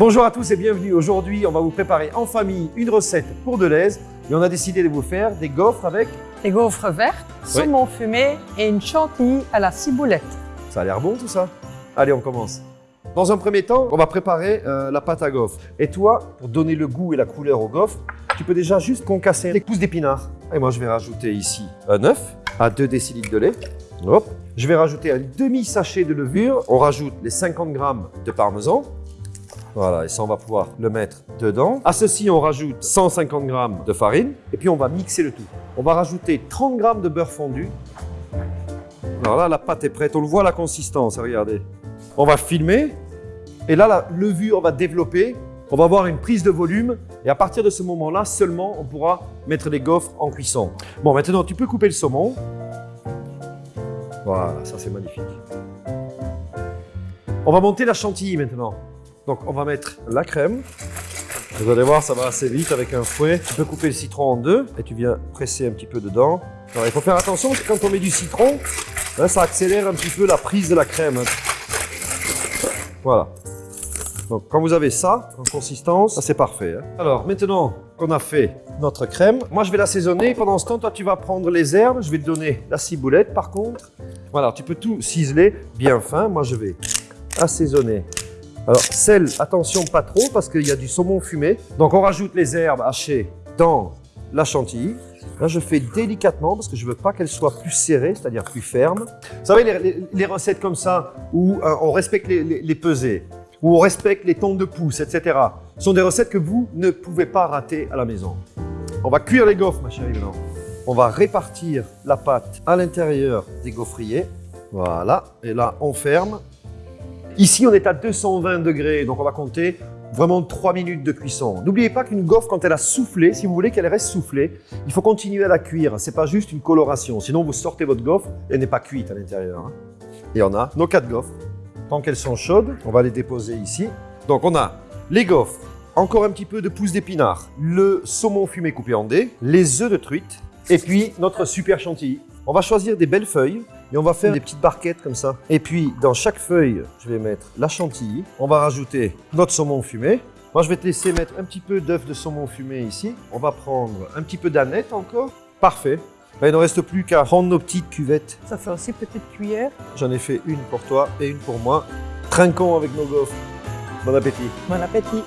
Bonjour à tous et bienvenue. Aujourd'hui, on va vous préparer en famille une recette pour Deleuze et on a décidé de vous faire des gaufres avec... Des gaufres vertes, saumon fumé et une chantilly à la ciboulette. Ça a l'air bon tout ça Allez, on commence. Dans un premier temps, on va préparer euh, la pâte à gaufres. Et toi, pour donner le goût et la couleur aux gaufres, tu peux déjà juste concasser les pousses d'épinards. Et moi, je vais rajouter ici un œuf à 2 décilitres de lait. Hop. Je vais rajouter un demi-sachet de levure. On rajoute les 50 grammes de parmesan. Voilà, et ça, on va pouvoir le mettre dedans. À ceci, on rajoute 150 g de farine et puis on va mixer le tout. On va rajouter 30 g de beurre fondu. Alors là, la pâte est prête. On le voit la consistance, regardez. On va filmer et là, la levure va développer. On va avoir une prise de volume et à partir de ce moment-là, seulement, on pourra mettre les gaufres en cuisson. Bon, maintenant, tu peux couper le saumon. Voilà, ça c'est magnifique. On va monter la chantilly maintenant. Donc on va mettre la crème. Vous allez voir, ça va assez vite avec un fouet. Tu peux couper le citron en deux et tu viens presser un petit peu dedans. Alors, il faut faire attention parce que quand on met du citron, hein, ça accélère un petit peu la prise de la crème. Voilà. Donc quand vous avez ça en consistance, c'est parfait. Hein. Alors maintenant qu'on a fait notre crème, moi je vais l'assaisonner. Pendant ce temps, toi tu vas prendre les herbes. Je vais te donner la ciboulette par contre. Voilà, tu peux tout ciseler bien fin. Moi je vais assaisonner alors, sel, attention, pas trop, parce qu'il y a du saumon fumé. Donc, on rajoute les herbes hachées dans la chantilly. Là, je fais délicatement parce que je veux pas qu'elle soit plus serrée, c'est-à-dire plus ferme. Vous savez, les, recettes comme ça, où euh, on respecte les, les, pesées, où on respecte les tons de pouce, etc., sont des recettes que vous ne pouvez pas rater à la maison. On va cuire les gaufres, ma chérie, maintenant. On va répartir la pâte à l'intérieur des gaufriers. Voilà. Et là, on ferme. Ici, on est à 220 degrés, donc on va compter vraiment 3 minutes de cuisson. N'oubliez pas qu'une gaufre, quand elle a soufflé, si vous voulez qu'elle reste soufflée, il faut continuer à la cuire. Ce n'est pas juste une coloration, sinon vous sortez votre gaufre, elle n'est pas cuite à l'intérieur. Hein. Et on a nos quatre gaufres. Tant qu'elles sont chaudes, on va les déposer ici. Donc on a les gaufres, encore un petit peu de pousse d'épinard, le saumon fumé coupé en dés, les œufs de truite, et puis notre super chantilly. On va choisir des belles feuilles et on va faire des petites barquettes comme ça. Et puis, dans chaque feuille, je vais mettre la chantilly. On va rajouter notre saumon fumé. Moi, je vais te laisser mettre un petit peu d'œuf de saumon fumé ici. On va prendre un petit peu d'aneth encore. Parfait. Ben, il ne reste plus qu'à prendre nos petites cuvettes. Ça fait aussi petite cuillère. J'en ai fait une pour toi et une pour moi. Trinquons avec nos gaufres. Bon appétit. Bon appétit.